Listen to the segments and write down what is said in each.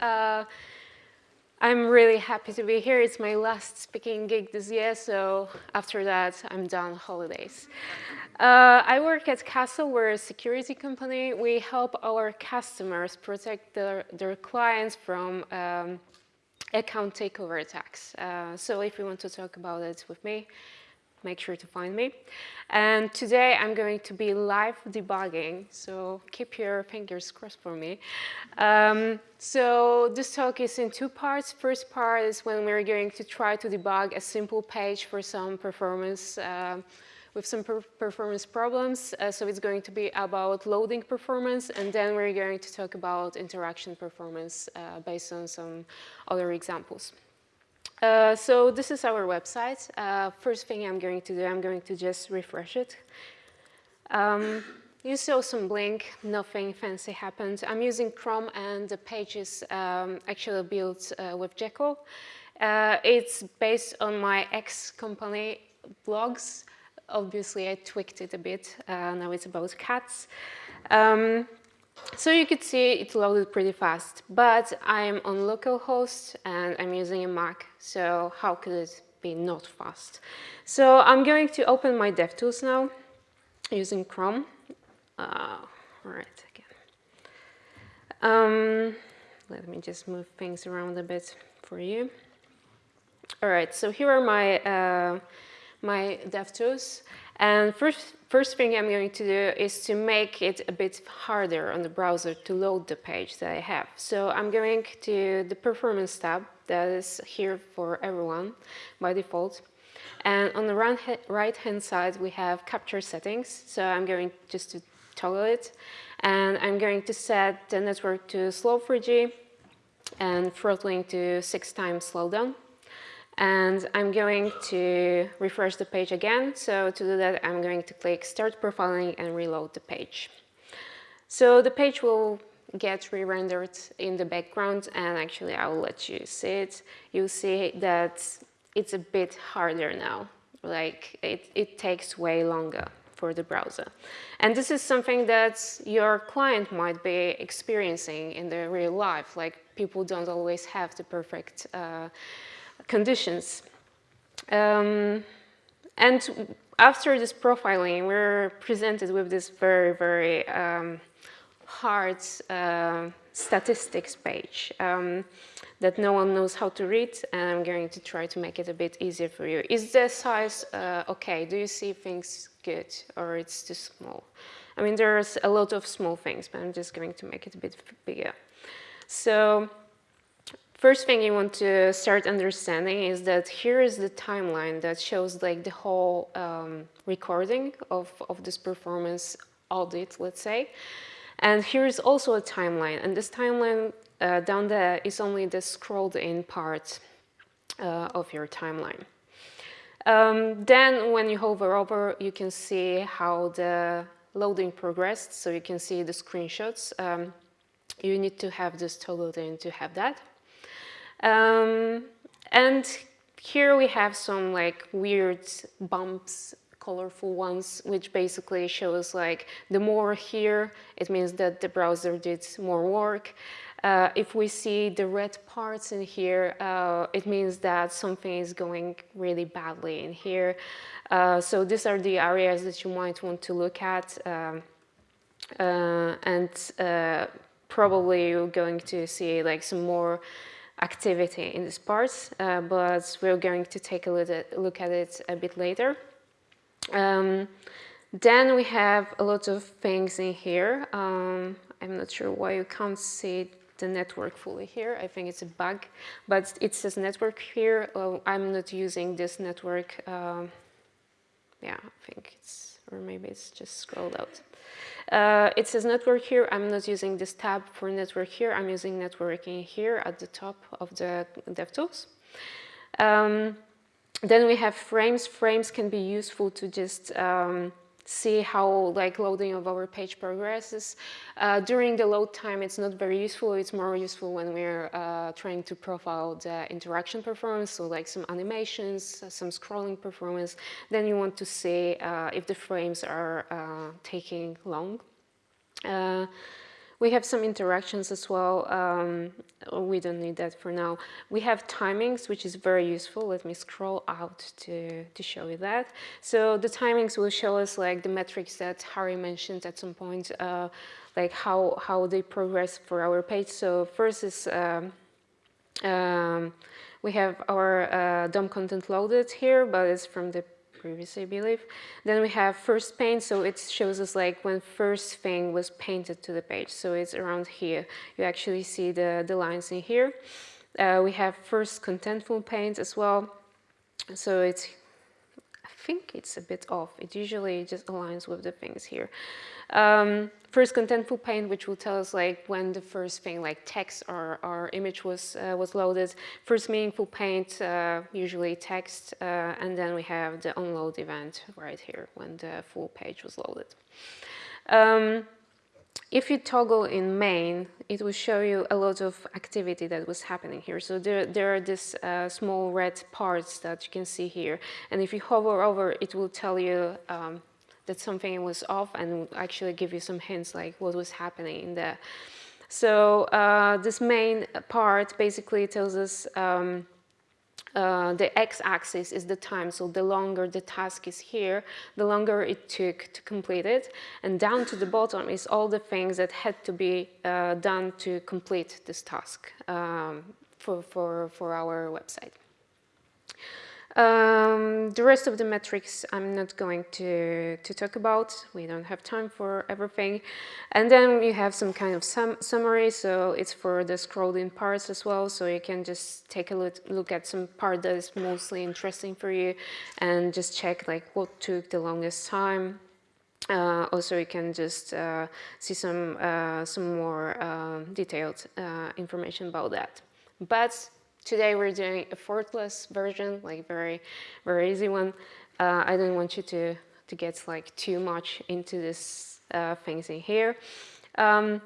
Uh, I'm really happy to be here. It's my last speaking gig this year, so after that, I'm done holidays. Uh, I work at Castle, we're a security company. We help our customers protect their, their clients from um, account takeover attacks. Uh, so if you want to talk about it with me, make sure to find me. And today I'm going to be live debugging, so keep your fingers crossed for me. Um, so this talk is in two parts. First part is when we're going to try to debug a simple page for some performance uh, with some per performance problems. Uh, so it's going to be about loading performance, and then we're going to talk about interaction performance uh, based on some other examples. Uh, so this is our website. Uh, first thing I'm going to do, I'm going to just refresh it. Um, you saw some blink, nothing fancy happened. I'm using Chrome and the page is um, actually built uh, with Jekyll. Uh, it's based on my ex-company blogs. Obviously, I tweaked it a bit. Uh, now it's about cats. Um, so you could see it loaded pretty fast, but I'm on localhost and I'm using a Mac, so how could it be not fast? So I'm going to open my DevTools now using Chrome. Uh, right, again. Um, let me just move things around a bit for you. All right, so here are my, uh, my DevTools. And first, first thing I'm going to do is to make it a bit harder on the browser to load the page that I have. So I'm going to the performance tab that is here for everyone by default. And on the right hand side, we have capture settings. So I'm going just to toggle it. And I'm going to set the network to slow 3G and throttling to six times slowdown. And I'm going to refresh the page again. So to do that, I'm going to click Start Profiling and reload the page. So the page will get re-rendered in the background and actually I will let you see it. You'll see that it's a bit harder now. Like it, it takes way longer for the browser. And this is something that your client might be experiencing in the real life. Like people don't always have the perfect uh, conditions. Um, and after this profiling, we're presented with this very, very um, hard uh, statistics page um, that no one knows how to read, and I'm going to try to make it a bit easier for you. Is the size uh, okay? Do you see things good, or it's too small? I mean, there's a lot of small things, but I'm just going to make it a bit bigger. So First thing you want to start understanding is that here is the timeline that shows like the whole um, recording of, of this performance audit, let's say. And here is also a timeline. And this timeline uh, down there is only the scrolled in part uh, of your timeline. Um, then when you hover over, you can see how the loading progressed. So you can see the screenshots. Um, you need to have this toggled in to have that. Um, and here we have some like weird bumps, colorful ones, which basically shows like the more here, it means that the browser did more work. Uh, if we see the red parts in here, uh, it means that something is going really badly in here. Uh, so these are the areas that you might want to look at. Um, uh, and uh, probably you're going to see like some more activity in this part, uh, but we're going to take a look at it a bit later. Um, then we have a lot of things in here. Um, I'm not sure why you can't see the network fully here. I think it's a bug, but it says network here. Oh, I'm not using this network. Um, yeah, I think it's, or maybe it's just scrolled out. Uh, it says network here. I'm not using this tab for network here. I'm using networking here at the top of the DevTools. Um, then we have frames. Frames can be useful to just um, see how like loading of our page progresses. Uh, during the load time, it's not very useful. It's more useful when we're uh, trying to profile the interaction performance, so like some animations, some scrolling performance. Then you want to see uh, if the frames are uh, taking long. We have some interactions as well. Um, we don't need that for now. We have timings, which is very useful. Let me scroll out to, to show you that. So the timings will show us like the metrics that Harry mentioned at some point, uh, like how, how they progress for our page. So first is um, um, we have our uh, DOM content loaded here, but it's from the previously, I believe. Then we have first paint, so it shows us like when first thing was painted to the page. So it's around here. You actually see the, the lines in here. Uh, we have first contentful paint as well. So it's, think it's a bit off. It usually just aligns with the things here. Um, first contentful paint, which will tell us like when the first thing like text or, or image was, uh, was loaded. First meaningful paint, uh, usually text, uh, and then we have the unload event right here when the full page was loaded. Um, if you toggle in main, it will show you a lot of activity that was happening here. So there, there are these uh, small red parts that you can see here. And if you hover over, it will tell you um, that something was off and actually give you some hints like what was happening in there. So uh, this main part basically tells us um, uh, the x-axis is the time, so the longer the task is here, the longer it took to complete it. And down to the bottom is all the things that had to be uh, done to complete this task um, for, for, for our website. Um, the rest of the metrics I'm not going to, to talk about. We don't have time for everything. And then you have some kind of sum summary, so it's for the scrolled in parts as well, so you can just take a look, look at some part that is mostly interesting for you and just check like what took the longest time. Uh, also, you can just uh, see some, uh, some more uh, detailed uh, information about that. But Today we're doing a effortless version, like very, very easy one. Uh, I don't want you to, to get like too much into this uh, things in here. Um,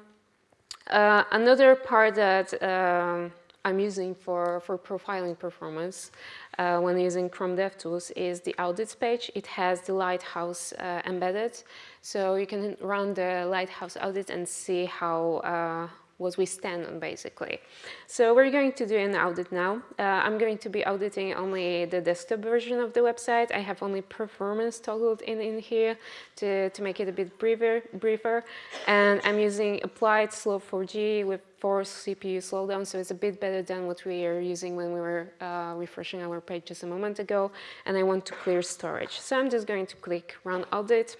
uh, another part that um, I'm using for, for profiling performance uh, when using Chrome DevTools is the audits page. It has the Lighthouse uh, embedded, so you can run the Lighthouse audit and see how uh, what we stand on basically. So we're going to do an audit now. Uh, I'm going to be auditing only the desktop version of the website. I have only performance toggled in, in here to, to make it a bit briefer, briefer. And I'm using applied slow 4G with force CPU slowdown, so it's a bit better than what we are using when we were uh, refreshing our page just a moment ago. And I want to clear storage. So I'm just going to click run audit.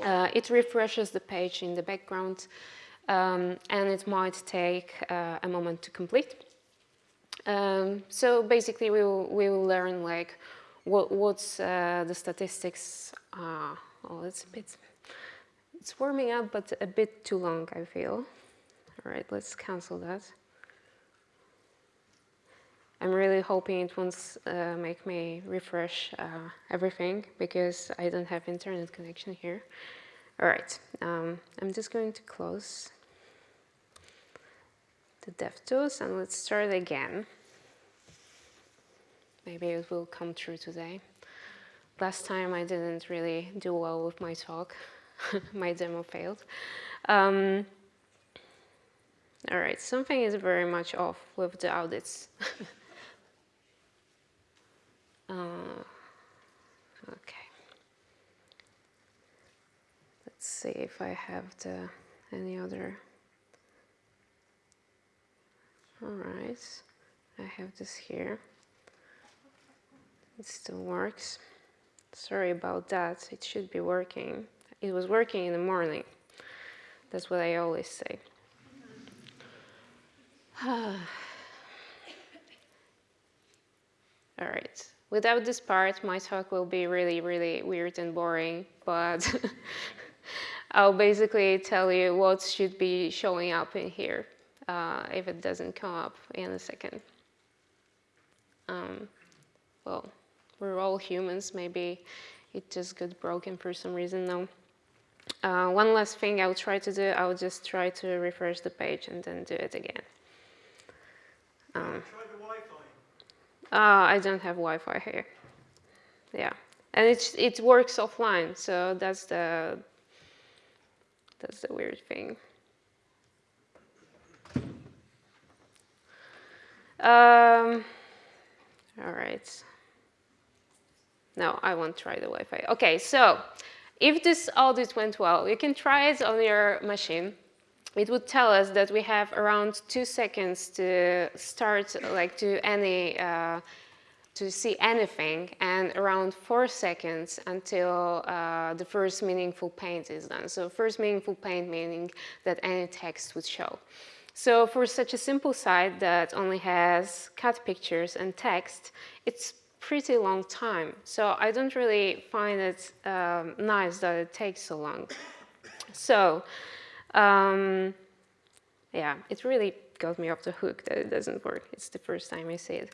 Uh, it refreshes the page in the background um, and it might take uh, a moment to complete. Um, so basically we will, we will learn like what, what's uh, the statistics, are. oh it's a bit, it's warming up but a bit too long I feel. All right, let's cancel that. I'm really hoping it won't uh, make me refresh uh, everything because I don't have internet connection here. All right, um, I'm just going to close the DevTools and let's start again. Maybe it will come true today. Last time I didn't really do well with my talk. my demo failed. Um, all right, something is very much off with the audits. uh, okay. Let's see if I have the any other all right, I have this here. It still works. Sorry about that, it should be working. It was working in the morning. That's what I always say. All right, without this part, my talk will be really, really weird and boring, but I'll basically tell you what should be showing up in here uh, if it doesn't come up in a second. Um, well, we're all humans, maybe it just got broken for some reason now. Uh, one last thing I'll try to do, I'll just try to refresh the page and then do it again. Um, uh, I don't have Wi-Fi here. Yeah, and it it works offline, so that's the that's the weird thing. Um, all right. No, I won't try the Wi-Fi. Okay, so if this all audit went well, you can try it on your machine. It would tell us that we have around two seconds to start, like to any, uh, to see anything, and around four seconds until uh, the first meaningful paint is done. So first meaningful paint meaning that any text would show. So for such a simple site that only has cut pictures and text, it's pretty long time. So I don't really find it um, nice that it takes so long. So um, yeah, it really got me off the hook that it doesn't work. It's the first time I see it.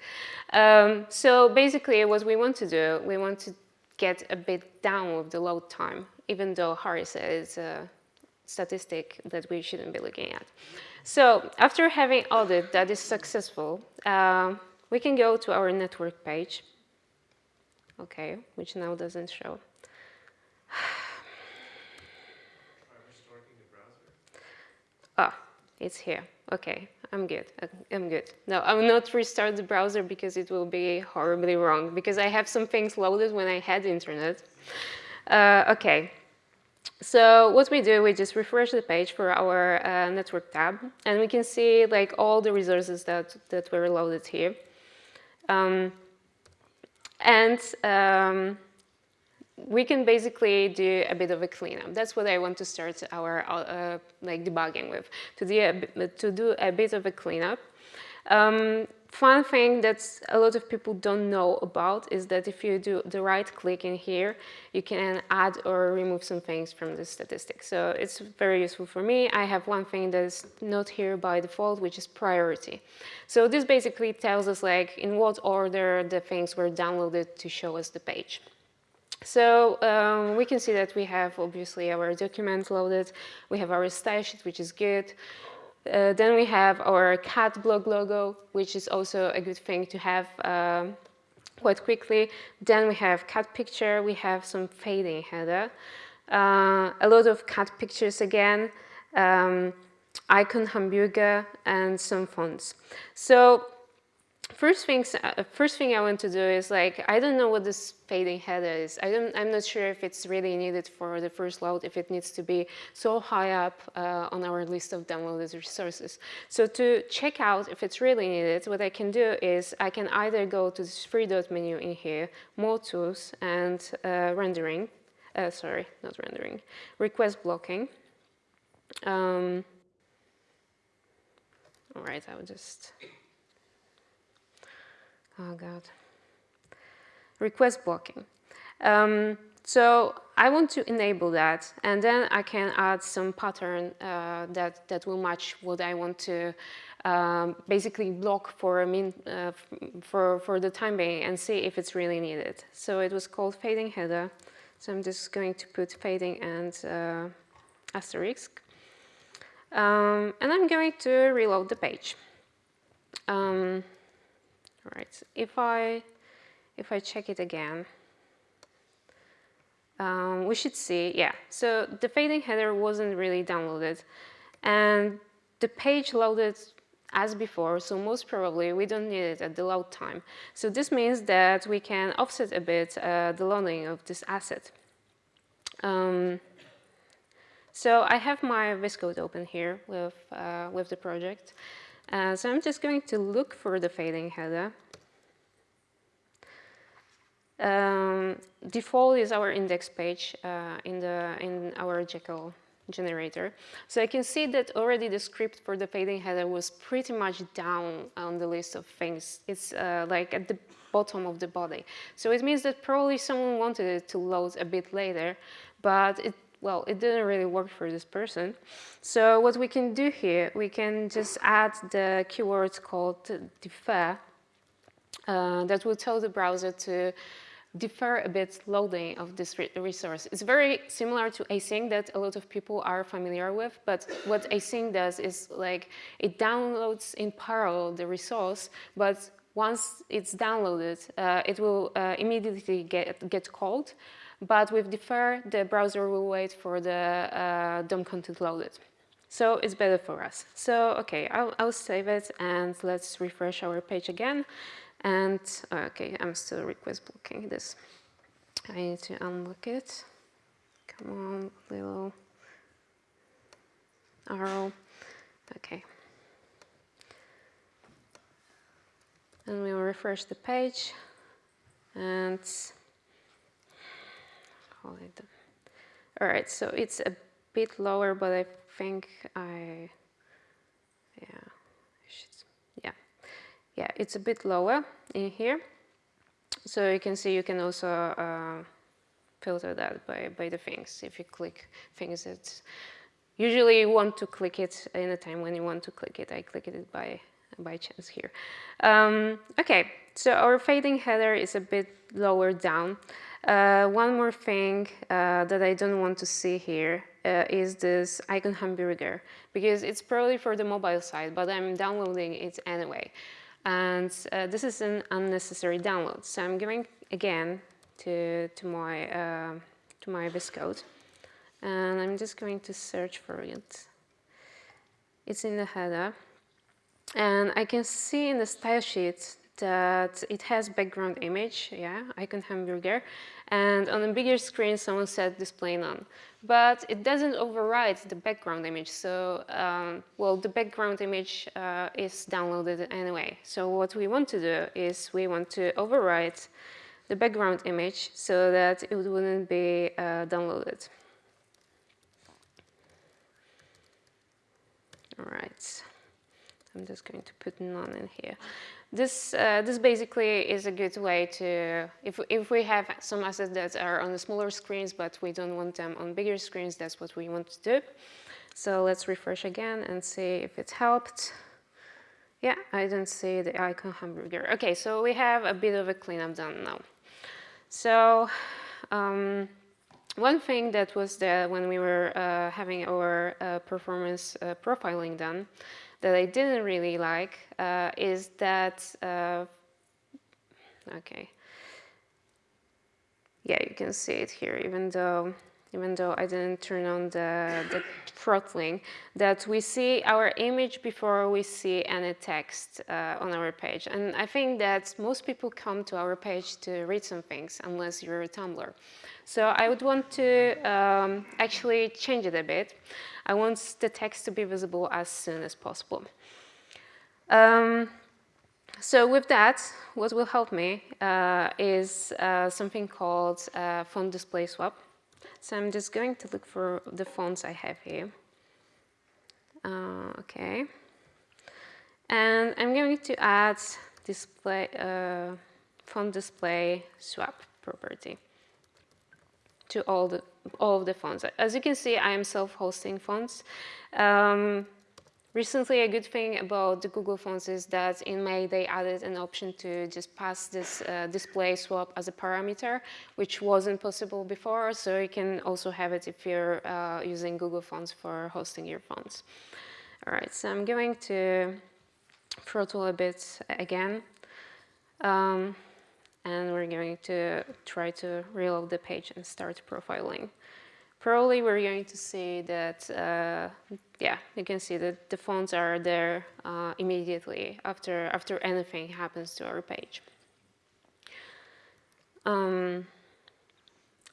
Um, so basically what we want to do, we want to get a bit down with the load time, even though Harry says it's a statistic that we shouldn't be looking at. So after having audit that is successful, uh, we can go to our network page, okay, which now doesn't show. Ah, it's here. Okay, I'm good. I'm good. No, I will not restart the browser because it will be horribly wrong because I have some things loaded when I had internet. Uh, okay, so what we do, we just refresh the page for our uh, network tab, and we can see like all the resources that, that were loaded here. Um, and um, we can basically do a bit of a cleanup. That's what I want to start our uh, like debugging with, to do a, to do a bit of a cleanup. Um, fun thing that a lot of people don't know about is that if you do the right click in here, you can add or remove some things from the statistics. So it's very useful for me. I have one thing that is not here by default, which is priority. So this basically tells us like in what order the things were downloaded to show us the page. So um, we can see that we have obviously our document loaded, we have our sheet, which is good. Uh, then we have our cat blog logo, which is also a good thing to have um, quite quickly. Then we have cat picture, we have some fading header. Uh, a lot of cat pictures again, um, icon hamburger, and some fonts. So first things, uh, first thing I want to do is like, I don't know what this fading header is. I don't, I'm not sure if it's really needed for the first load, if it needs to be so high up uh, on our list of downloaded resources. So to check out if it's really needed, what I can do is I can either go to this three dot menu in here, more tools and uh, rendering, uh, sorry, not rendering, request blocking. Um, all right, I will just oh God, request blocking. Um, so I want to enable that, and then I can add some pattern uh, that, that will match what I want to um, basically block for, a mean, uh, for, for the time being and see if it's really needed. So it was called fading header. So I'm just going to put fading and uh, asterisk. Um, and I'm going to reload the page. Um, right, if I, if I check it again, um, we should see, yeah, so the fading header wasn't really downloaded and the page loaded as before, so most probably we don't need it at the load time. So this means that we can offset a bit uh, the loading of this asset. Um, so I have my VS Code open here with, uh, with the project. Uh, so I'm just going to look for the fading header. Um, default is our index page uh, in, the, in our Jekyll generator. So I can see that already the script for the fading header was pretty much down on the list of things. It's uh, like at the bottom of the body. So it means that probably someone wanted it to load a bit later, but it well, it didn't really work for this person. So what we can do here, we can just add the keyword called defer uh, that will tell the browser to defer a bit loading of this re resource. It's very similar to async that a lot of people are familiar with, but what async does is like it downloads in parallel the resource, but once it's downloaded, uh, it will uh, immediately get, get called but with defer, the browser will wait for the uh, DOM content loaded. So it's better for us. So, okay, I'll, I'll save it and let's refresh our page again. And, okay, I'm still request blocking this. I need to unlock it. Come on, little arrow. Okay. And we'll refresh the page and All right, so it's a bit lower, but I think I, yeah, yeah, yeah, it's a bit lower in here. So you can see you can also uh, filter that by, by the things. If you click things that usually you want to click it in a time when you want to click it. I click it by, by chance here. Um, okay, so our fading header is a bit lower down. Uh, one more thing uh, that I don't want to see here uh, is this icon hamburger because it's probably for the mobile side, but I'm downloading it anyway. And uh, this is an unnecessary download. So I'm going again to, to my, uh, to my VS Code and I'm just going to search for it. It's in the header and I can see in the style sheet that it has background image, yeah, icon hamburger, and on a bigger screen someone said display none. But it doesn't override the background image, so, um, well, the background image uh, is downloaded anyway. So what we want to do is we want to override the background image so that it wouldn't be uh, downloaded. All right, I'm just going to put none in here. This, uh, this basically is a good way to, if, if we have some assets that are on the smaller screens, but we don't want them on bigger screens, that's what we want to do. So let's refresh again and see if it helped. Yeah, I don't see the icon hamburger. Okay, so we have a bit of a cleanup done now. So um, one thing that was there when we were uh, having our uh, performance uh, profiling done that I didn't really like uh, is that, uh, okay, yeah, you can see it here, even though even though I didn't turn on the, the throttling, that we see our image before we see any text uh, on our page. And I think that most people come to our page to read some things, unless you're a Tumblr. So I would want to um, actually change it a bit. I want the text to be visible as soon as possible. Um, so with that, what will help me uh, is uh, something called uh, font display swap. So I'm just going to look for the fonts I have here. Uh, okay. And I'm going to add display uh, font display swap property to all the all of the fonts. As you can see, I am self-hosting fonts. Um, Recently, a good thing about the Google Fonts is that in May they added an option to just pass this uh, display swap as a parameter, which wasn't possible before. So you can also have it if you're uh, using Google Fonts for hosting your fonts. All right, so I'm going to throttle a bit again. Um, and we're going to try to reload the page and start profiling probably we're going to see that, uh, yeah, you can see that the fonts are there uh, immediately after, after anything happens to our page. Um,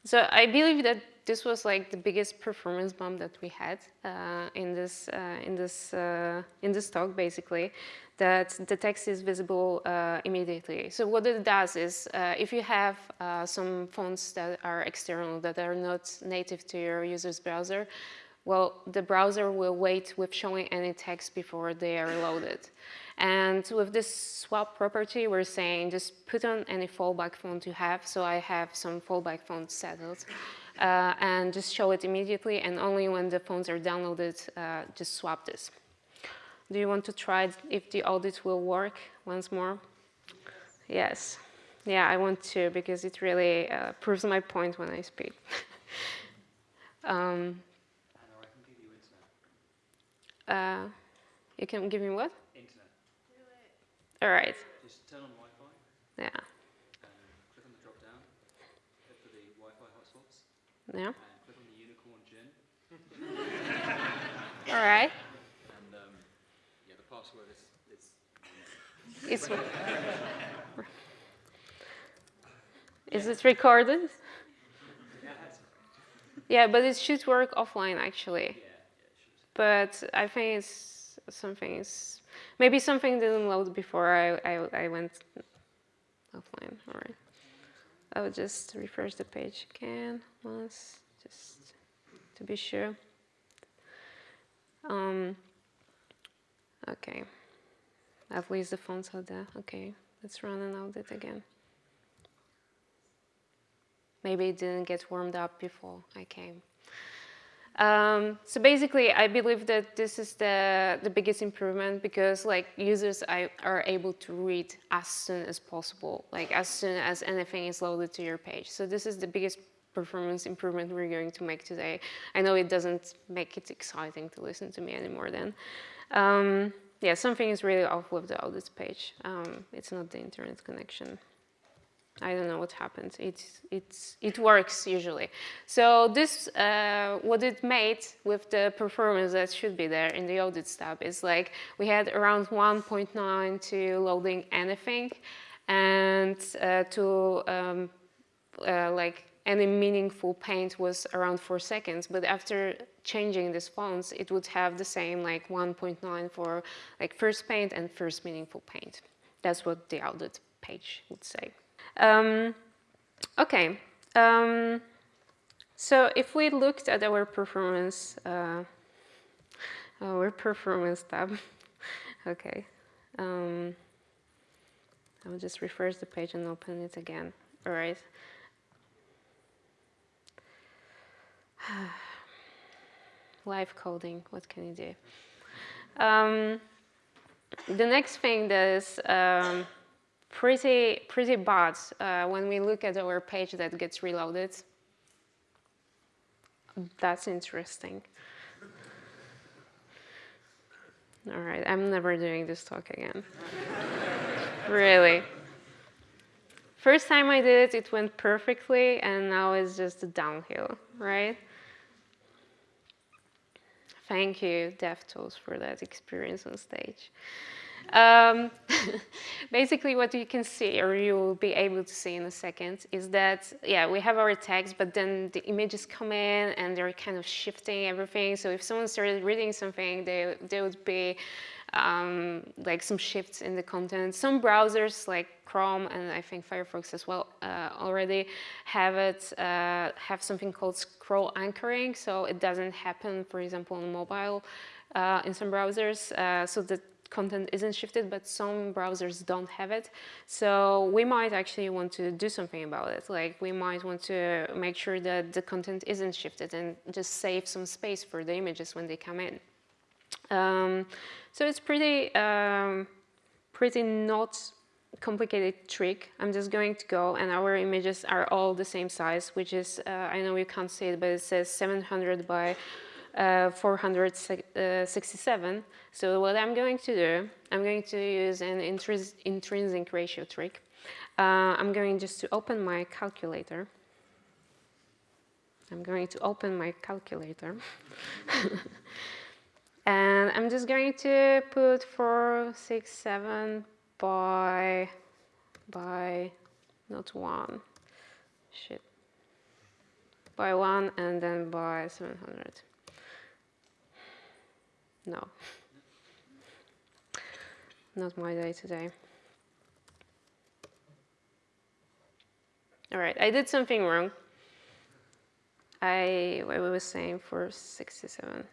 so I believe that this was like the biggest performance bump that we had uh, in this uh, in this uh, in this talk, basically, that the text is visible uh, immediately. So what it does is, uh, if you have uh, some fonts that are external that are not native to your user's browser, well, the browser will wait with showing any text before they are loaded. And with this swap property, we're saying just put on any fallback font you have. So I have some fallback fonts settled uh, and just show it immediately. And only when the fonts are downloaded, uh, just swap this. Do you want to try if the audit will work once more? Yes. Yeah, I want to because it really uh, proves my point when I speak. um, uh, you can give me what? Internet. All right. Just turn on Wi-Fi. Yeah. Um, click on the drop down. Look for the Wi-Fi hotspots. Yeah. And click on the unicorn gin. All right. And um, yeah, the password is, is It's, is it recorded? Yeah, but it should work offline actually. But I think it's something is maybe something didn't load before I, I, I went offline. All right. I will just refresh the page again once, just to be sure. Um, okay. At least the fonts are there. Okay, let's run an audit again. Maybe it didn't get warmed up before I came. Um, so basically, I believe that this is the, the biggest improvement because like users I, are able to read as soon as possible, like as soon as anything is loaded to your page. So this is the biggest performance improvement we're going to make today. I know it doesn't make it exciting to listen to me anymore then. Um, yeah, something is really off with the audit page. Um, it's not the internet connection. I don't know what happened. It, it's, it works usually. So this, uh, what it made with the performance that should be there in the audit tab is like we had around 1.9 to loading anything and uh, to um, uh, like any meaningful paint was around four seconds. But after changing these fonts, it would have the same like 1.9 for like first paint and first meaningful paint. That's what the audit page would say. Um, okay, um, so if we looked at our performance, uh, our performance tab, okay, um, I will just refresh the page and open it again. All right. Live coding, what can you do? Um, the next thing that is um, pretty, pretty bad uh, when we look at our page that gets reloaded. That's interesting. All right, I'm never doing this talk again. really. First time I did it, it went perfectly, and now it's just downhill, right? Thank you, DevTools, for that experience on stage. Um, basically, what you can see, or you will be able to see in a second, is that, yeah, we have our text, but then the images come in and they're kind of shifting everything. So if someone started reading something, they, they would be um, like some shifts in the content. Some browsers like Chrome and I think Firefox as well uh, already have it, uh, have something called scroll anchoring. So it doesn't happen, for example, on mobile uh, in some browsers. Uh, so the content isn't shifted, but some browsers don't have it. So we might actually want to do something about it. Like we might want to make sure that the content isn't shifted and just save some space for the images when they come in. Um, so it's pretty, um, pretty not complicated trick. I'm just going to go and our images are all the same size, which is, uh, I know you can't see it, but it says 700 by uh, 467. So what I'm going to do, I'm going to use an intrinsic ratio trick. Uh, I'm going just to open my calculator. I'm going to open my calculator. and I'm just going to put 467 by, by, not one, shit, by one and then by 700. No. Not my day today. All right, I did something wrong. I, what was saying, 467.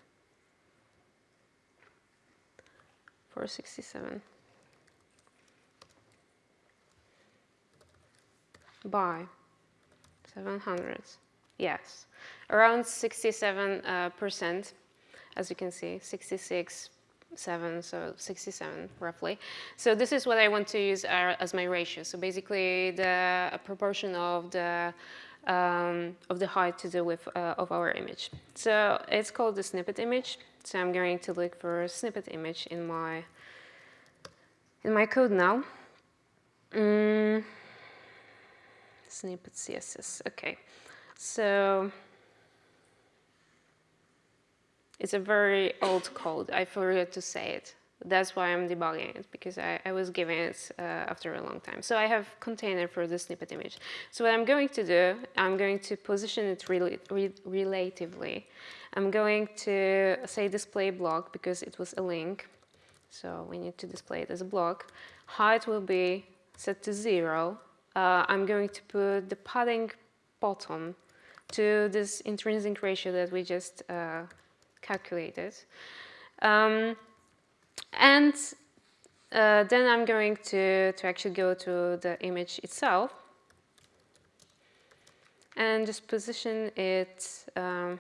467. By 700. Yes, around 67 uh, percent as you can see, 66, 7, so 67 roughly. So this is what I want to use uh, as my ratio. So basically the proportion of the um, of the height to the width uh, of our image. So it's called the snippet image. So I'm going to look for a snippet image in my in my code now. Mm. Snippet CSS. Okay. So it's a very old code. I forgot to say it. That's why I'm debugging it because I, I was given it uh, after a long time. So I have container for the snippet image. So what I'm going to do, I'm going to position it rel re relatively. I'm going to say display block because it was a link. So we need to display it as a block. Height will be set to zero. Uh, I'm going to put the padding bottom to this intrinsic ratio that we just uh, calculated. Um, and uh, then I'm going to, to actually go to the image itself and just position it um,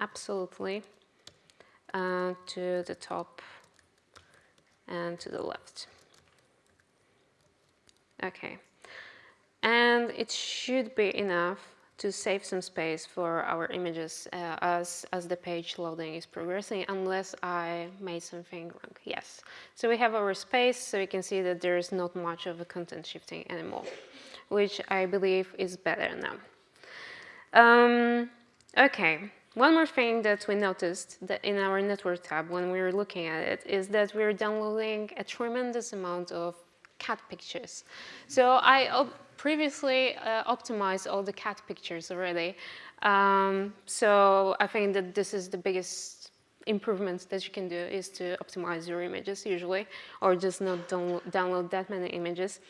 absolutely uh, to the top and to the left. Okay, and it should be enough to save some space for our images uh, as, as the page loading is progressing, unless I made something wrong. Yes. So we have our space, so you can see that there is not much of a content shifting anymore, which I believe is better now. Um, okay. One more thing that we noticed that in our network tab when we were looking at it is that we're downloading a tremendous amount of cat pictures. So I previously uh, optimized all the cat pictures already. Um, so I think that this is the biggest improvements that you can do is to optimize your images usually, or just not download that many images.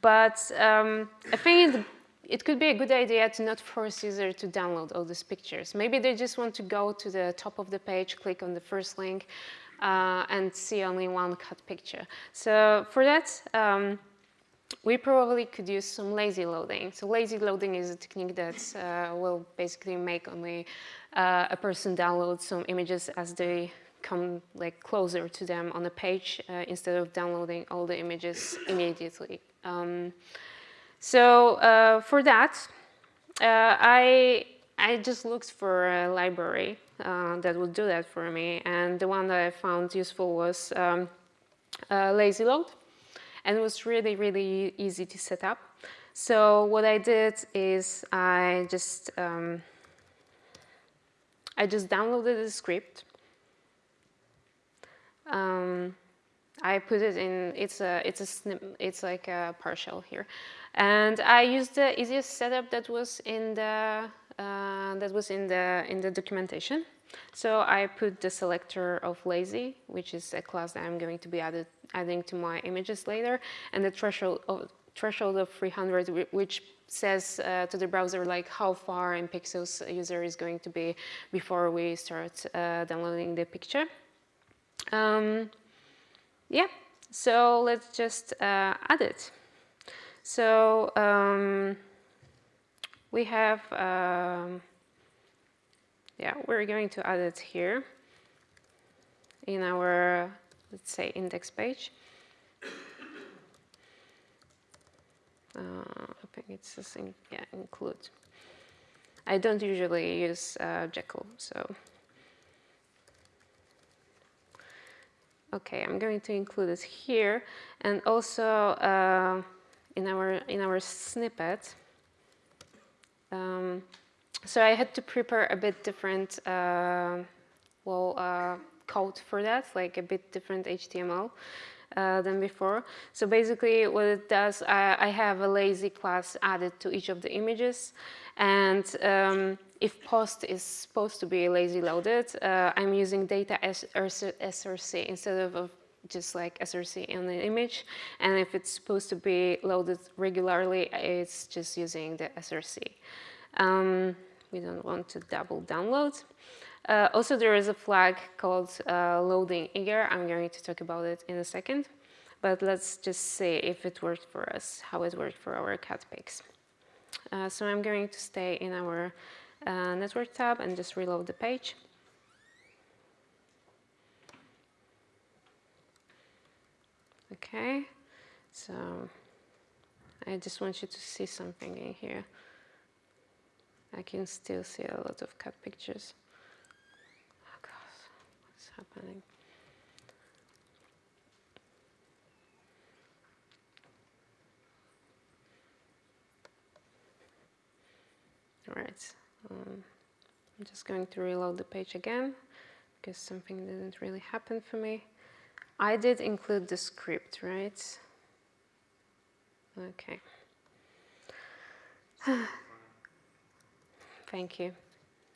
But um, I think it could be a good idea to not force user to download all these pictures. Maybe they just want to go to the top of the page, click on the first link, uh, and see only one cut picture. So for that, um, we probably could use some lazy loading. So lazy loading is a technique that uh, will basically make only uh, a person download some images as they come like closer to them on the page uh, instead of downloading all the images immediately. Um, so uh, for that, uh, I I just looked for a library uh, that would do that for me, and the one that I found useful was um, Lazy Load and it was really, really easy to set up. So what I did is I just um, I just downloaded the script. Um, I put it in. It's a it's a snip, it's like a PowerShell here, and I used the easiest setup that was in the uh, that was in the in the documentation. So I put the selector of lazy, which is a class that I'm going to be added, adding to my images later, and the threshold of, threshold of 300, which says uh, to the browser like how far in pixels a user is going to be before we start uh, downloading the picture. Um, yeah, so let's just uh, add it. So um, we have um, yeah, we're going to add it here in our, let's say, index page. Uh, I think it's just in, yeah, include. I don't usually use uh, Jekyll, so. Okay, I'm going to include it here, and also uh, in our in our snippet. Um, so I had to prepare a bit different, uh, well, uh, code for that, like a bit different HTML uh, than before. So basically what it does, I, I, have a lazy class added to each of the images. And um, if post is supposed to be lazy loaded, uh, I'm using data as SRC instead of just like SRC in the image. And if it's supposed to be loaded regularly, it's just using the SRC. Um, we don't want to double download. Uh, also, there is a flag called uh, loading eager. I'm going to talk about it in a second. But let's just see if it worked for us, how it worked for our cat pics. Uh, so I'm going to stay in our uh, network tab and just reload the page. Okay, so I just want you to see something in here. I can still see a lot of cat pictures. Oh God, what's happening? All right. Um, I'm just going to reload the page again because something didn't really happen for me. I did include the script, right? Okay. Thank you.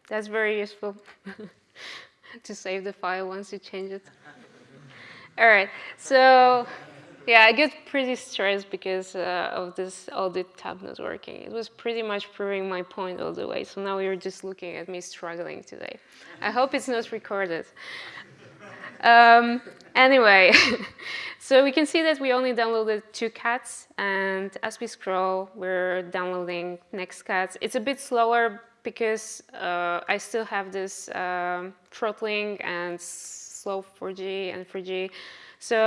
That's very useful to save the file once you change it. All right, so yeah, I get pretty stressed because uh, of this audit tab not working. It was pretty much proving my point all the way. So now you're just looking at me struggling today. I hope it's not recorded. Um, anyway, so we can see that we only downloaded two cats, and as we scroll, we're downloading next cats. It's a bit slower because uh, I still have this um, throttling and slow 4G and 3G. So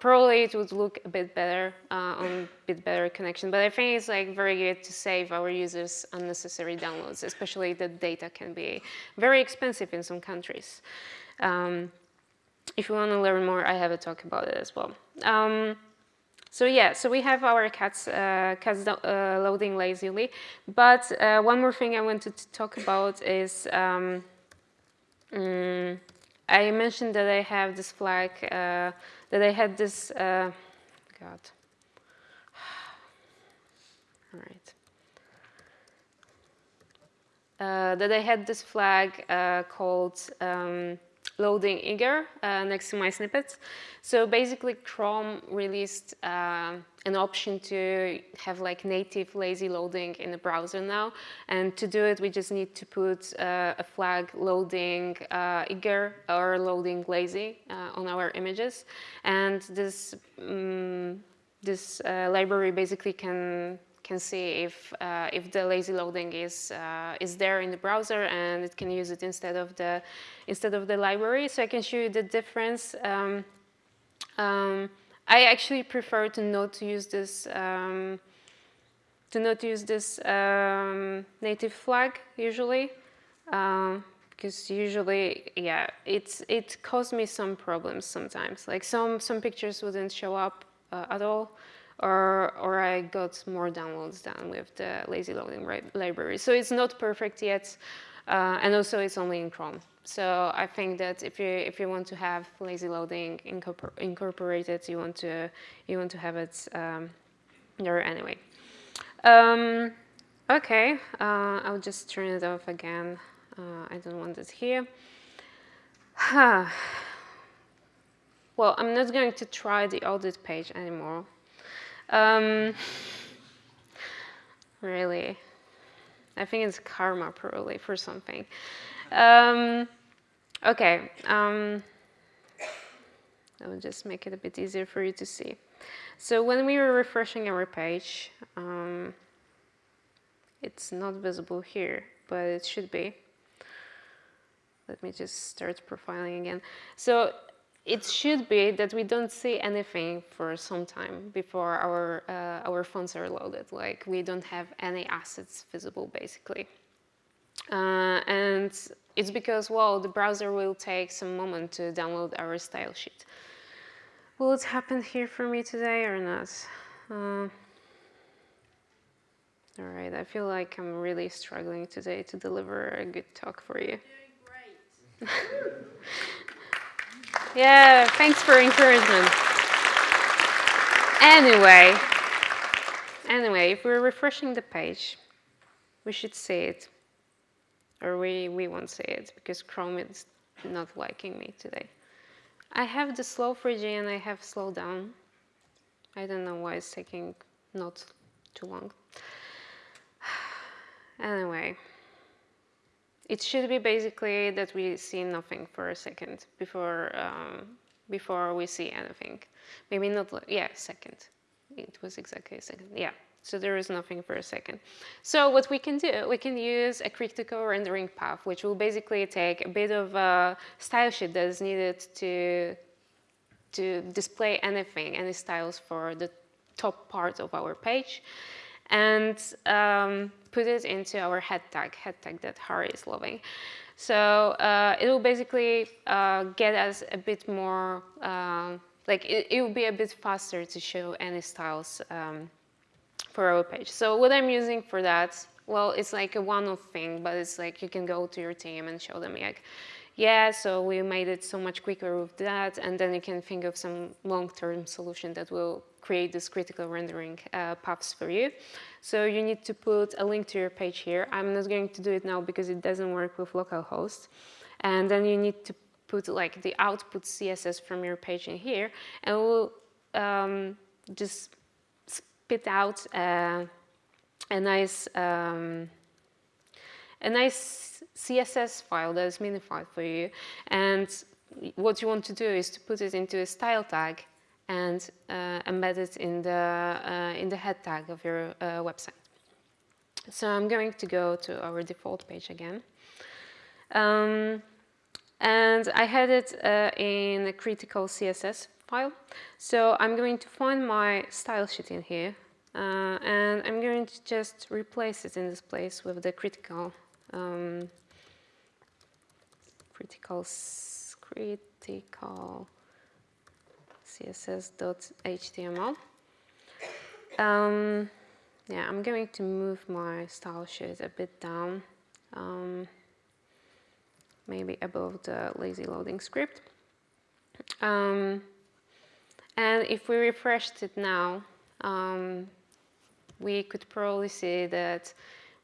probably it would look a bit better uh, on a bit better connection, but I think it's like very good to save our users unnecessary downloads, especially the data can be very expensive in some countries. Um, if you want to learn more, I have a talk about it as well. Um, so yeah, so we have our cats, uh, cats uh, loading lazily. But uh, one more thing I wanted to talk about is um, um, I mentioned that I have this flag, uh, that I had this, uh, God. All right. Uh, that I had this flag called um, loading eager uh, next to my snippets. So basically Chrome released uh, an option to have like native lazy loading in the browser now. And to do it, we just need to put uh, a flag loading uh, eager or loading lazy uh, on our images. And this, um, this uh, library basically can can see if uh, if the lazy loading is uh, is there in the browser and it can use it instead of the instead of the library. So I can show you the difference. Um, um, I actually prefer to not use this um, to not use this um, native flag usually because um, usually yeah it's it caused me some problems sometimes like some some pictures wouldn't show up uh, at all or, or I got more downloads done with the lazy loading library. So it's not perfect yet, uh, and also it's only in Chrome. So I think that if you if you want to have lazy loading incorpor incorporated, you want to you want to have it um, there anyway. Um, okay, uh, I'll just turn it off again. Uh, I don't want it here. well, I'm not going to try the audit page anymore. Um, really, I think it's karma probably for something. Um, okay, um, I will just make it a bit easier for you to see. So when we were refreshing our page, um, it's not visible here, but it should be. Let me just start profiling again. So it should be that we don't see anything for some time before our, uh, our fonts are loaded, like we don't have any assets visible basically. Uh, and it's because, well, the browser will take some moment to download our style sheet. Will it happen here for me today or not? Uh, all right, I feel like I'm really struggling today to deliver a good talk for you. Yeah, thanks for encouragement. Anyway, anyway, if we're refreshing the page, we should see it. Or we, we won't see it because Chrome is not liking me today. I have the slow 3G and I have slow down. I don't know why it's taking not too long. anyway. It should be basically that we see nothing for a second before um, before we see anything. Maybe not, yeah, second. It was exactly a second, yeah. So there is nothing for a second. So what we can do, we can use a critical rendering path, which will basically take a bit of a style sheet that is needed to, to display anything, any styles for the top part of our page and um, put it into our head tag, head tag that Harry is loving. So uh, it will basically uh, get us a bit more, uh, like it, it, will be a bit faster to show any styles um, for our page. So what I'm using for that well, it's like a one-off thing, but it's like you can go to your team and show them like, yeah, so we made it so much quicker with that, and then you can think of some long-term solution that will create this critical rendering uh, paths for you. So you need to put a link to your page here. I'm not going to do it now because it doesn't work with localhost. And then you need to put like the output CSS from your page in here, and we'll um, just spit out uh, a nice um, a nice CSS file that is minified for you. And what you want to do is to put it into a style tag and uh, embed it in the, uh, in the head tag of your uh, website. So I'm going to go to our default page again. Um, and I had it uh, in a critical CSS file. So I'm going to find my style sheet in here. Uh, and I'm going to just replace it in this place with the critical um, critical critical css.html. Um, yeah, I'm going to move my style sheet a bit down, um, maybe above the lazy loading script. Um, and if we refreshed it now, um, we could probably see that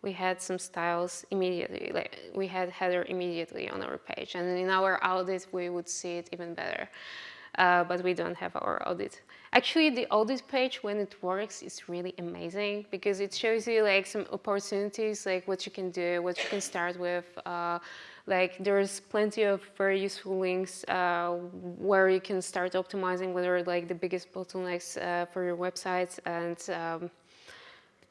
we had some styles immediately, like we had header immediately on our page. And in our audit, we would see it even better. Uh, but we don't have our audit. Actually, the audit page, when it works, is really amazing because it shows you like some opportunities, like what you can do, what you can start with. Uh, like there's plenty of very useful links uh, where you can start optimizing what are like the biggest bottlenecks uh, for your website and um,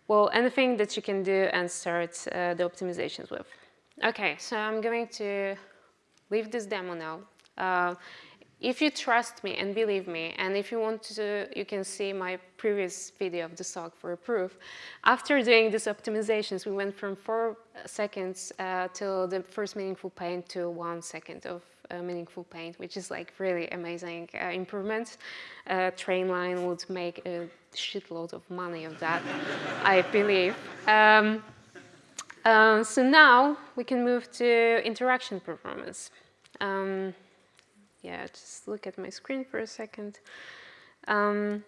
well, anything that you can do and start uh, the optimizations with. Okay, so I'm going to leave this demo now. Uh, if you trust me and believe me, and if you want to, you can see my previous video of the SOC for a proof. After doing these optimizations, we went from four seconds uh, till the first meaningful paint to one second of uh, meaningful paint, which is like really amazing uh, improvement. Uh, Trainline would make a shitload of money of that, I believe. Um, uh, so now we can move to interaction performance. Um, yeah, just look at my screen for a second. Um,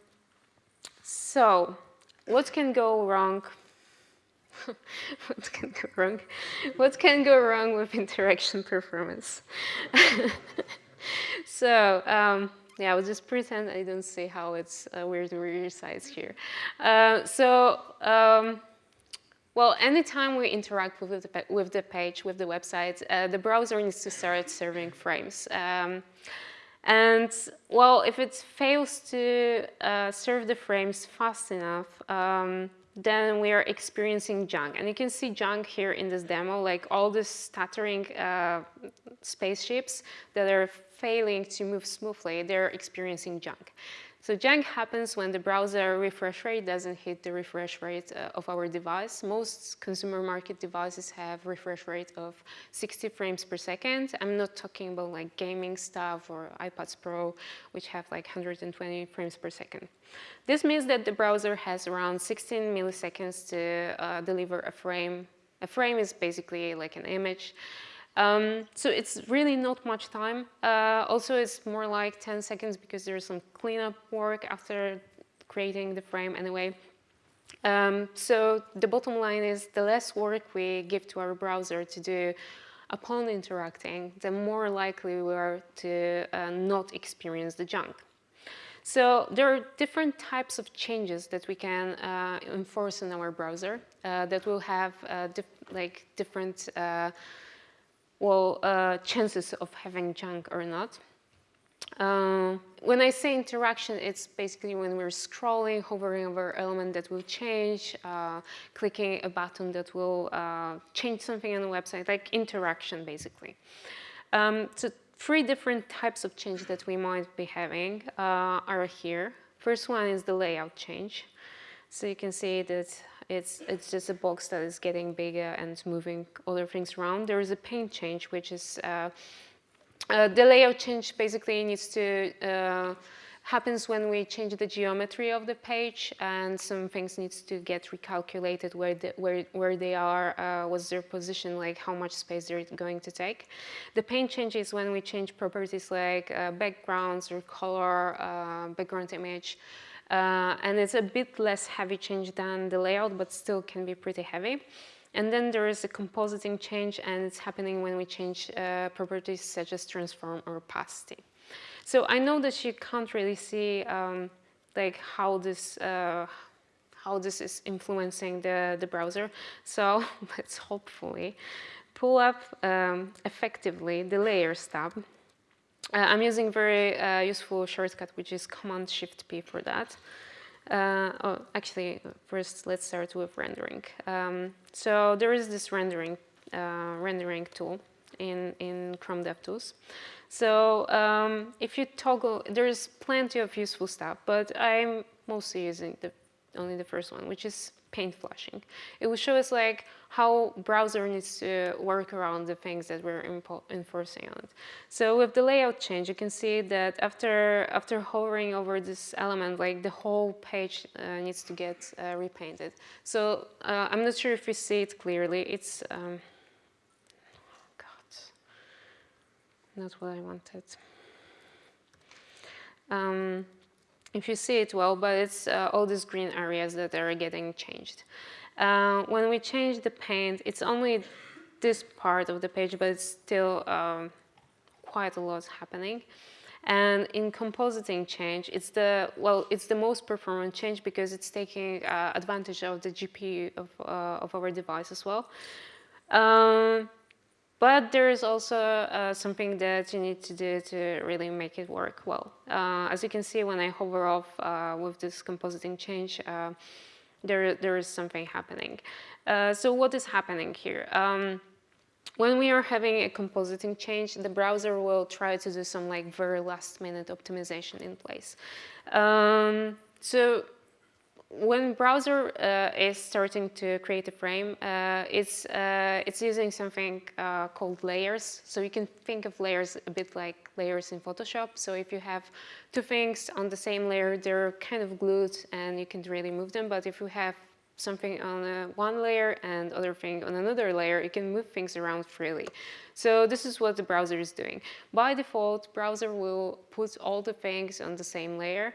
so, what can go wrong? what can go wrong? What can go wrong with interaction performance? so, um, yeah, I'll just pretend I don't see how it's uh, weird resize here. Uh, so, um, well, anytime we interact with the, with the page, with the website, uh, the browser needs to start serving frames. Um, and well, if it fails to uh, serve the frames fast enough, um, then we are experiencing jank. And you can see jank here in this demo, like all the stuttering uh, spaceships that are failing to move smoothly, they're experiencing jank. So jank happens when the browser refresh rate doesn't hit the refresh rate uh, of our device. Most consumer market devices have refresh rate of 60 frames per second. I'm not talking about like gaming stuff or iPads Pro, which have like 120 frames per second. This means that the browser has around 16 milliseconds to uh, deliver a frame. A frame is basically like an image. Um, so it's really not much time. Uh, also, it's more like 10 seconds because there's some cleanup work after creating the frame anyway. Um, so the bottom line is the less work we give to our browser to do upon interacting, the more likely we are to uh, not experience the jank. So there are different types of changes that we can uh, enforce in our browser uh, that will have uh, dif like different uh, well, uh, chances of having jank or not. Uh, when I say interaction, it's basically when we're scrolling, hovering over element that will change, uh, clicking a button that will uh, change something on the website, like interaction, basically. Um, so three different types of change that we might be having uh, are here. First one is the layout change. So you can see that it's, it's just a box that is getting bigger and moving other things around. There is a paint change, which is uh, uh, the layout change basically needs to uh, happens when we change the geometry of the page and some things needs to get recalculated where, the, where, where they are, uh, what's their position, like how much space they're going to take. The paint changes when we change properties like uh, backgrounds or color, uh, background image. Uh, and it's a bit less heavy change than the layout, but still can be pretty heavy. And then there is a compositing change and it's happening when we change uh, properties such as transform or opacity. So I know that you can't really see um, like how this uh, how this is influencing the, the browser. So let's hopefully pull up um, effectively the layers tab. Uh, I'm using very uh, useful shortcut, which is Command Shift P for that. Uh, oh, actually, first let's start with rendering. Um, so there is this rendering uh, rendering tool in in Chrome DevTools. So um, if you toggle, there's plenty of useful stuff, but I'm mostly using the only the first one, which is paint flashing. It will show us like how browser needs to work around the things that we're enforcing on it. So with the layout change, you can see that after after hovering over this element, like the whole page uh, needs to get uh, repainted. So uh, I'm not sure if you see it clearly. It's um, not what I wanted. Um, if you see it well, but it's uh, all these green areas that are getting changed. Uh, when we change the paint, it's only this part of the page, but it's still um, quite a lot happening. And in compositing change, it's the well, it's the most performant change because it's taking uh, advantage of the GPU of, uh, of our device as well. Um, but there is also uh, something that you need to do to really make it work well. Uh, as you can see, when I hover off uh, with this compositing change, uh, there, there is something happening. Uh, so what is happening here? Um, when we are having a compositing change, the browser will try to do some like very last minute optimization in place. Um, so when browser uh, is starting to create a frame, uh, it's, uh, it's using something uh, called layers. So you can think of layers a bit like layers in Photoshop. So if you have two things on the same layer, they're kind of glued and you can really move them. But if you have something on one layer and other thing on another layer, you can move things around freely. So this is what the browser is doing. By default, browser will put all the things on the same layer.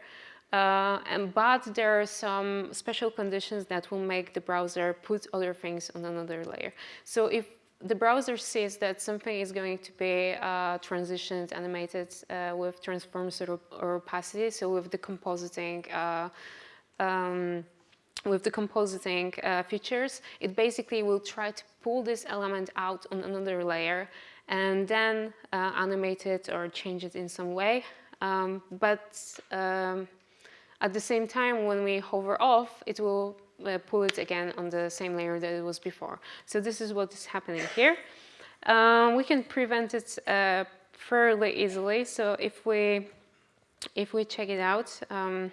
Uh, and, but there are some special conditions that will make the browser put other things on another layer. So if the browser sees that something is going to be uh, transitioned, animated uh, with transforms or, or, opacity, so with the compositing, uh, um, with the compositing uh, features, it basically will try to pull this element out on another layer and then uh, animate it or change it in some way. Um, but um, at the same time, when we hover off, it will uh, pull it again on the same layer that it was before. So this is what is happening here. Um, we can prevent it uh, fairly easily. So if we if we check it out, um,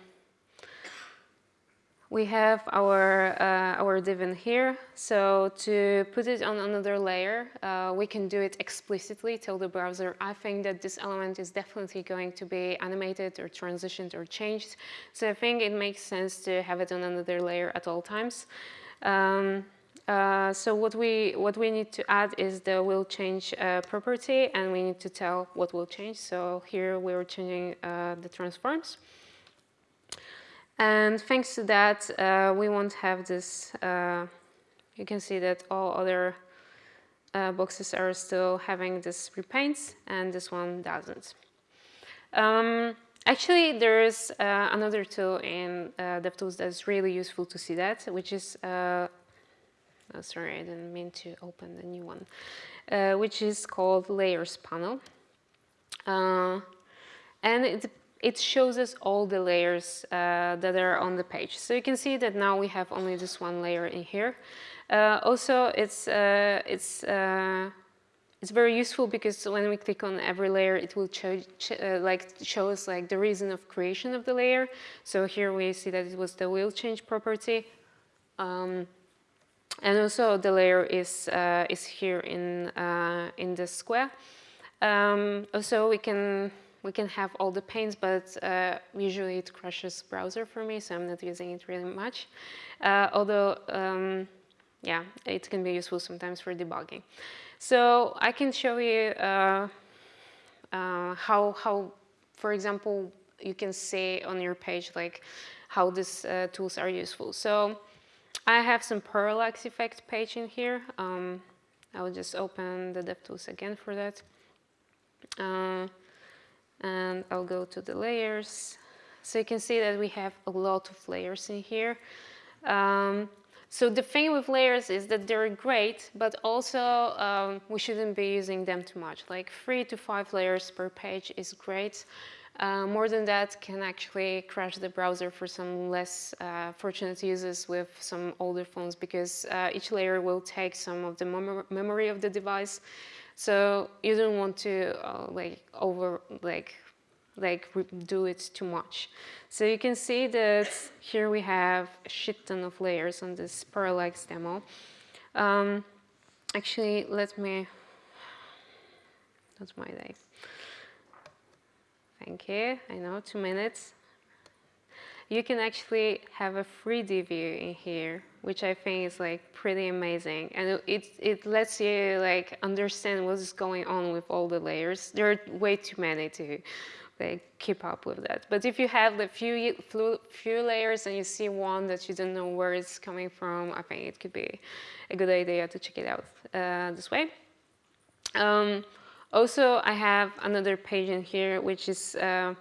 we have our, uh, our div in here. So to put it on another layer, uh, we can do it explicitly, tell the browser, I think that this element is definitely going to be animated or transitioned or changed. So I think it makes sense to have it on another layer at all times. Um, uh, so what we what we need to add is the will change uh, property, and we need to tell what will change. So here we're changing uh, the transforms. And thanks to that, uh, we won't have this, uh, you can see that all other uh, boxes are still having this repaints and this one doesn't. Um, actually, there is uh, another tool in uh, DevTools that's really useful to see that, which is, uh, oh, sorry, I didn't mean to open the new one, which is called Layers Panel. and it it shows us all the layers uh, that are on the page. So you can see that now we have only this one layer in here. Uh, also, it's uh, it's uh, it's very useful because when we click on every layer, it will uh, like show us like the reason of creation of the layer. So here we see that it was the will change property. Um, and also the layer is is here in in the square. Um, also we can we can have all the panes, but uh, usually it crashes browser for me, so I'm not using it really much. Uh, although, um, yeah, it can be useful sometimes for debugging. So I can show you uh, uh, how, how, for example, you can see on your page like how these uh, tools are useful. So I have some parallax effect page in here. Um, I will just open the DevTools again for that. And I'll go to the layers. So you can see that we have a lot of layers in here. Um, so the thing with layers is that they're great, but also um, we shouldn't be using them too much. Like three to five layers per page is great. Uh, more than that can actually crash the browser for some less uh, fortunate users with some older phones because uh, each layer will take some of the mem memory of the device. So you don't want to uh, like over like like do it too much. So you can see that here we have a shit ton of layers on this parallax demo. Um, actually, let me, that's my day. Thank you. I know, two minutes. You can actually have a 3D view in here, which I think is like pretty amazing. And it, it lets you like understand what's going on with all the layers. There are way too many to like keep up with that. But if you have the few, few layers and you see one that you don't know where it's coming from, I think it could be a good idea to check it out uh, this way. Um, also, I have another page in here, which is uh,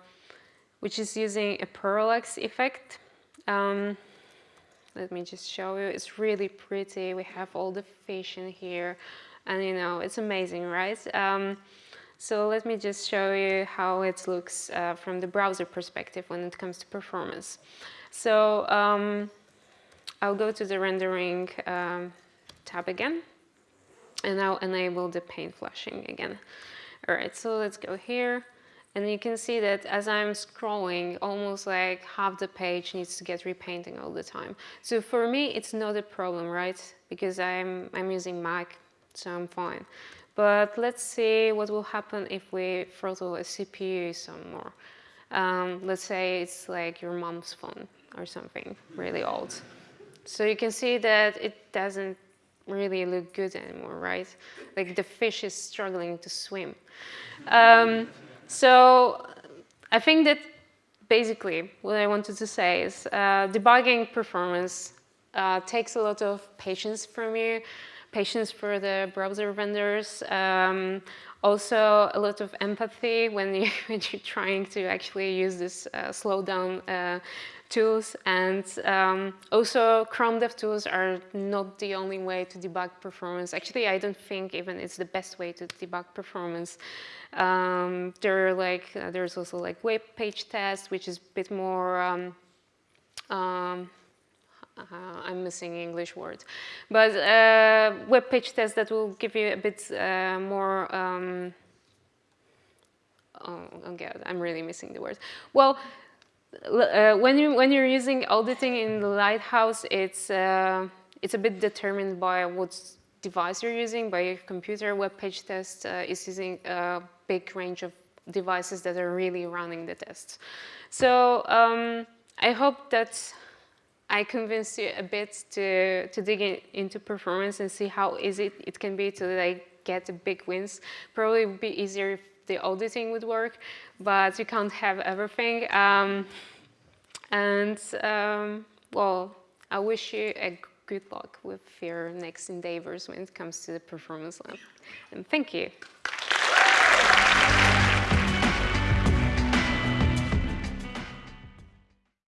which is using a parallax effect. Um, let me just show you. It's really pretty. We have all the fish in here, and you know, it's amazing, right? Um, so let me just show you how it looks uh, from the browser perspective when it comes to performance. So um, I'll go to the rendering um, tab again and now enable the paint flashing again. All right, so let's go here. And you can see that as I'm scrolling, almost like half the page needs to get repainting all the time. So for me, it's not a problem, right? Because I'm, I'm using Mac, so I'm fine. But let's see what will happen if we throttle a CPU some more. Um, let's say it's like your mom's phone or something really old. So you can see that it doesn't really look good anymore, right? Like the fish is struggling to swim. Um, so I think that basically what I wanted to say is uh, debugging performance uh, takes a lot of patience from you, patience for the browser vendors, um, also a lot of empathy when, you, when you're trying to actually use this uh, slow down uh, tools and um, also Chrome DevTools are not the only way to debug performance. Actually, I don't think even it's the best way to debug performance. Um, there are like uh, there's also like web page test, which is a bit more. Um, um uh, I'm missing English words, but uh, web page test that will give you a bit uh, more. Um, oh, oh God, I'm really missing the word. Well, uh, when you when you're using auditing in the Lighthouse, it's uh, it's a bit determined by what device you're using. By your computer, web page test uh, is using a big range of devices that are really running the tests. So um, I hope that I convinced you a bit to to dig in, into performance and see how easy it can be to like get big wins. Probably would be easier if the auditing would work, but you can't have everything. Um, and um, well, I wish you a good luck with your next endeavors when it comes to the performance lab. And thank you.